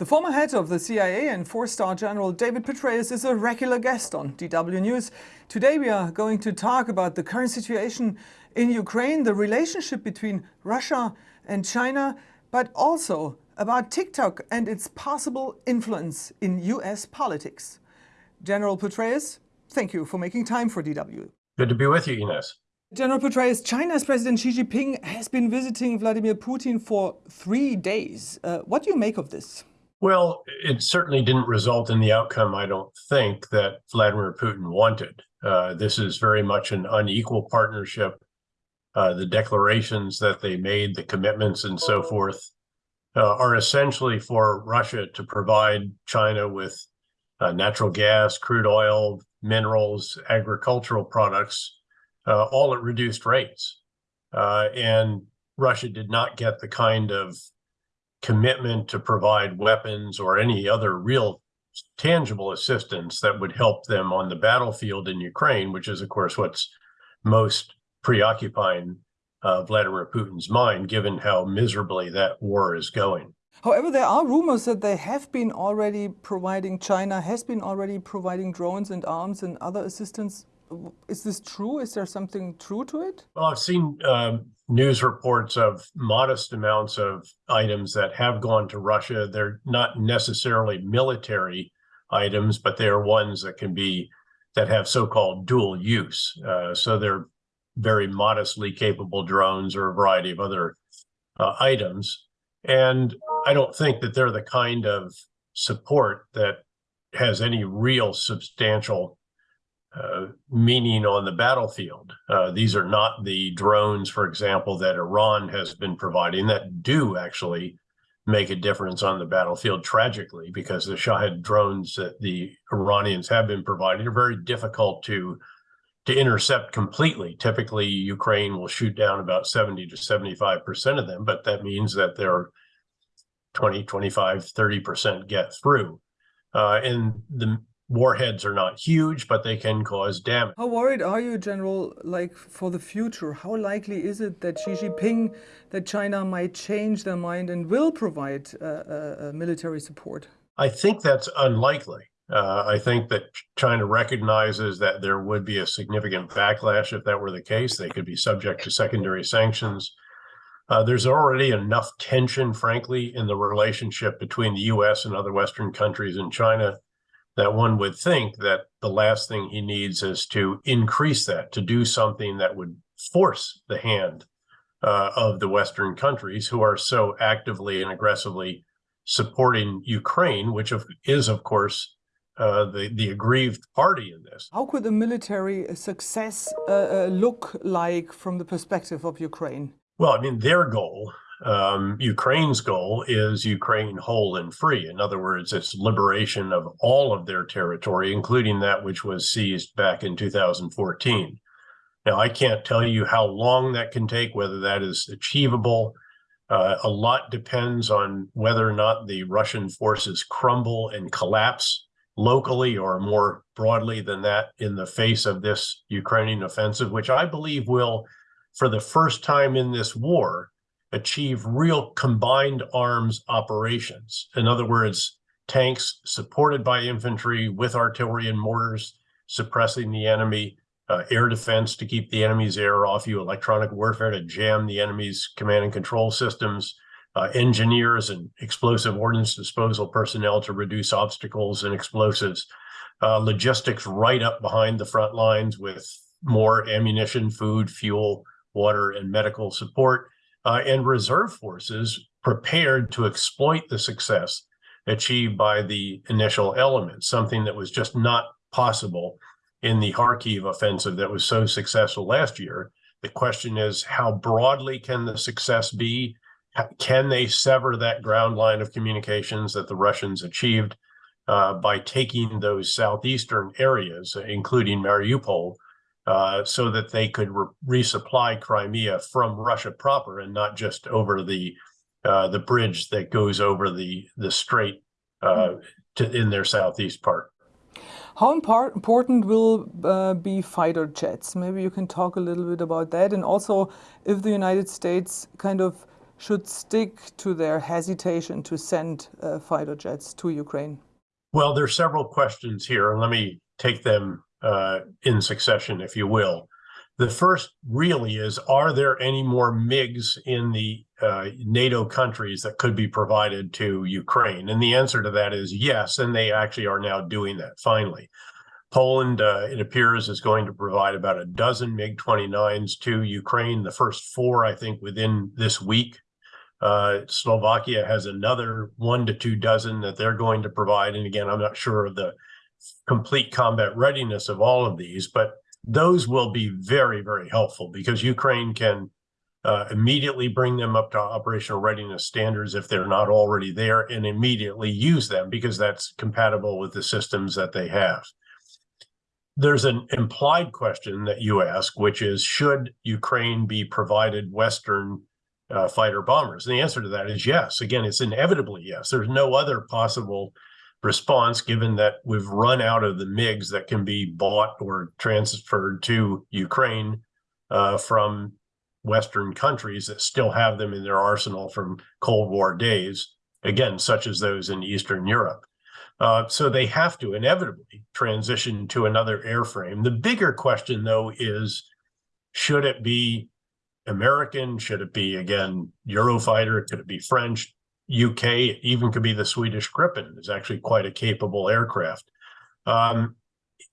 The former head of the CIA and four-star general David Petraeus is a regular guest on DW News. Today we are going to talk about the current situation in Ukraine, the relationship between Russia and China, but also about TikTok and its possible influence in US politics. General Petraeus, thank you for making time for DW. Good to be with you, Ines. General Petraeus, China's President Xi Jinping has been visiting Vladimir Putin for three days. Uh, what do you make of this? Well, it certainly didn't result in the outcome, I don't think, that Vladimir Putin wanted. Uh, this is very much an unequal partnership. Uh, the declarations that they made, the commitments and so forth, uh, are essentially for Russia to provide China with uh, natural gas, crude oil, minerals, agricultural products, uh, all at reduced rates. Uh, and Russia did not get the kind of commitment to provide weapons or any other real tangible assistance that would help them on the battlefield in Ukraine, which is, of course, what's most preoccupying uh, Vladimir Putin's mind, given how miserably that war is going. However, there are rumors that they have been already providing, China has been already providing drones and arms and other assistance. Is this true? Is there something true to it? Well, I've seen um, news reports of modest amounts of items that have gone to Russia. They're not necessarily military items, but they are ones that can be that have so-called dual use. Uh, so they're very modestly capable drones or a variety of other uh, items. And I don't think that they're the kind of support that has any real substantial uh, meaning on the battlefield. Uh, these are not the drones, for example, that Iran has been providing that do actually make a difference on the battlefield tragically because the Shahed drones that the Iranians have been providing are very difficult to to intercept completely. Typically, Ukraine will shoot down about 70 to 75% of them, but that means that they're 20, 25, 30% get through. Uh, and the warheads are not huge, but they can cause damage. How worried are you, General, like for the future? How likely is it that Xi Jinping, that China might change their mind and will provide uh, uh, uh military support? I think that's unlikely. Uh, I think that China recognizes that there would be a significant backlash if that were the case. They could be subject to secondary sanctions. Uh, there's already enough tension, frankly, in the relationship between the U.S. and other Western countries and China that one would think that the last thing he needs is to increase that, to do something that would force the hand uh, of the Western countries who are so actively and aggressively supporting Ukraine, which is, of course, uh, the, the aggrieved party in this. How could a military success uh, uh, look like from the perspective of Ukraine? Well, I mean, their goal um, Ukraine's goal is Ukraine whole and free. In other words, it's liberation of all of their territory, including that which was seized back in 2014. Now, I can't tell you how long that can take, whether that is achievable. Uh, a lot depends on whether or not the Russian forces crumble and collapse locally or more broadly than that in the face of this Ukrainian offensive, which I believe will, for the first time in this war, achieve real combined arms operations. In other words, tanks supported by infantry with artillery and mortars suppressing the enemy, uh, air defense to keep the enemy's air off you, electronic warfare to jam the enemy's command and control systems, uh, engineers and explosive ordnance disposal personnel to reduce obstacles and explosives, uh, logistics right up behind the front lines with more ammunition, food, fuel, water, and medical support, uh, and reserve forces prepared to exploit the success achieved by the initial elements, something that was just not possible in the Kharkiv offensive that was so successful last year. The question is, how broadly can the success be? Can they sever that ground line of communications that the Russians achieved uh, by taking those southeastern areas, including Mariupol, uh, so that they could re resupply Crimea from Russia proper and not just over the uh, the bridge that goes over the the strait uh, to, in their southeast part. How important will uh, be fighter jets? Maybe you can talk a little bit about that, and also if the United States kind of should stick to their hesitation to send uh, fighter jets to Ukraine? Well, there's several questions here. Let me take them uh, in succession, if you will. The first really is, are there any more MiGs in the uh, NATO countries that could be provided to Ukraine? And the answer to that is yes, and they actually are now doing that finally. Poland, uh, it appears, is going to provide about a dozen MiG-29s to Ukraine, the first four, I think, within this week. Uh, Slovakia has another one to two dozen that they're going to provide. And again, I'm not sure of the complete combat readiness of all of these, but those will be very, very helpful because Ukraine can uh, immediately bring them up to operational readiness standards if they're not already there and immediately use them because that's compatible with the systems that they have. There's an implied question that you ask, which is, should Ukraine be provided Western uh, fighter bombers? And the answer to that is yes. Again, it's inevitably yes. There's no other possible response given that we've run out of the MiGs that can be bought or transferred to Ukraine uh, from Western countries that still have them in their arsenal from Cold War days, again, such as those in Eastern Europe. Uh, so they have to inevitably transition to another airframe. The bigger question, though, is should it be American? Should it be, again, Eurofighter? Could it be French? UK, even could be the Swedish Gripen, is actually quite a capable aircraft. Um,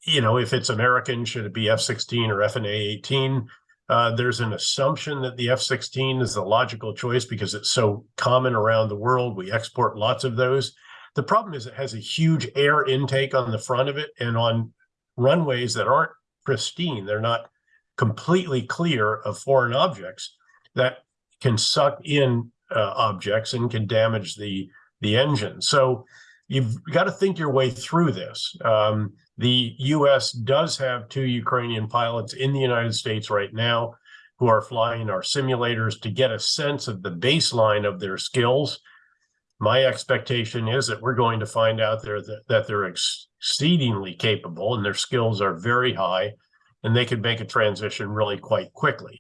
you know, if it's American, should it be F-16 or F/A-18? Uh, there's an assumption that the F-16 is the logical choice because it's so common around the world. We export lots of those. The problem is it has a huge air intake on the front of it and on runways that aren't pristine. They're not completely clear of foreign objects that can suck in uh, objects and can damage the the engine. So you've got to think your way through this. Um, the U.S. does have two Ukrainian pilots in the United States right now who are flying our simulators to get a sense of the baseline of their skills. My expectation is that we're going to find out there that, that they're exceedingly capable and their skills are very high and they could make a transition really quite quickly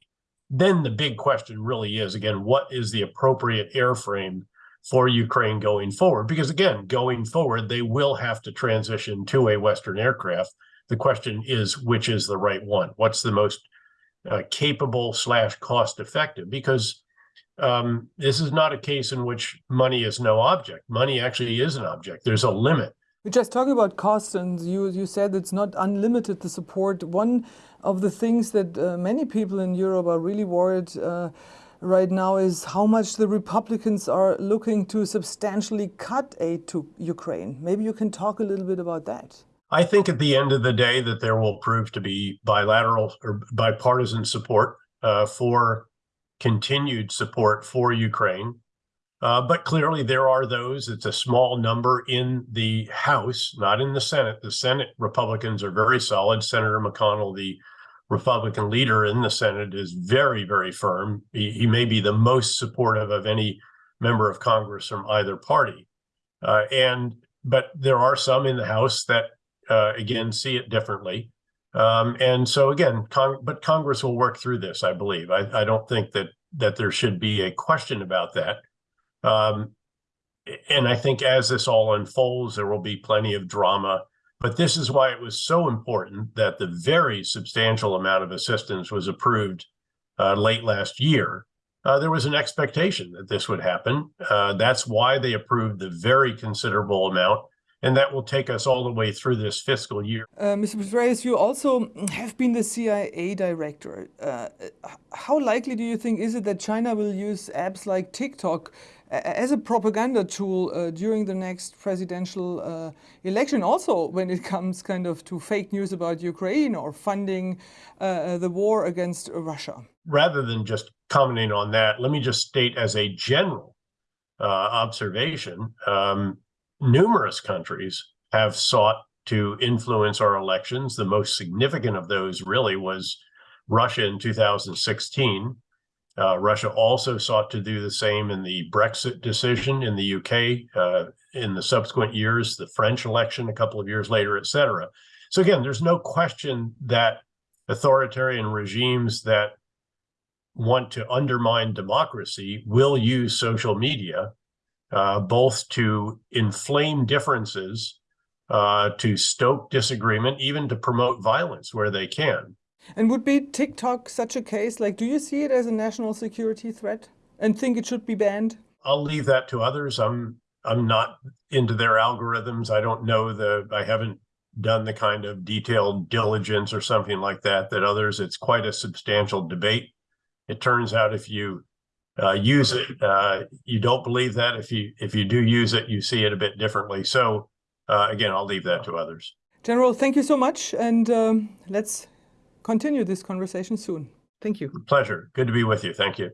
then the big question really is again, what is the appropriate airframe for Ukraine going forward? Because again, going forward, they will have to transition to a Western aircraft. The question is, which is the right one? What's the most uh, capable slash cost effective? Because um, this is not a case in which money is no object. Money actually is an object. There's a limit we're just talking about costs, and you, you said it's not unlimited, the support. One of the things that uh, many people in Europe are really worried uh, right now is how much the Republicans are looking to substantially cut aid to Ukraine. Maybe you can talk a little bit about that. I think at the end of the day that there will prove to be bilateral or bipartisan support uh, for continued support for Ukraine. Uh, but clearly there are those, it's a small number in the House, not in the Senate. The Senate Republicans are very solid. Senator McConnell, the Republican leader in the Senate, is very, very firm. He, he may be the most supportive of any member of Congress from either party. Uh, and but there are some in the House that uh, again see it differently. Um, and so again, Cong but Congress will work through this, I believe. I, I don't think that that there should be a question about that. Um, and I think as this all unfolds, there will be plenty of drama. But this is why it was so important that the very substantial amount of assistance was approved uh, late last year. Uh, there was an expectation that this would happen. Uh, that's why they approved the very considerable amount and that will take us all the way through this fiscal year. Uh, Mr. Petraeus, you also have been the CIA director. Uh, how likely do you think is it that China will use apps like TikTok as a propaganda tool uh, during the next presidential uh, election, also when it comes kind of to fake news about Ukraine or funding uh, uh the war against Russia? Rather than just commenting on that, let me just state as a general uh, observation, um, numerous countries have sought to influence our elections. The most significant of those really was Russia in 2016. Uh, Russia also sought to do the same in the Brexit decision in the UK uh, in the subsequent years, the French election a couple of years later, et cetera. So again, there's no question that authoritarian regimes that want to undermine democracy will use social media uh, both to inflame differences, uh, to stoke disagreement, even to promote violence where they can. And would be TikTok such a case? Like, do you see it as a national security threat and think it should be banned? I'll leave that to others. I'm I'm not into their algorithms. I don't know the I haven't done the kind of detailed diligence or something like that that others. It's quite a substantial debate. It turns out if you uh, use it, uh, you don't believe that. If you if you do use it, you see it a bit differently. So uh, again, I'll leave that to others. General, thank you so much, and um, let's continue this conversation soon. Thank you. Pleasure. Good to be with you. Thank you.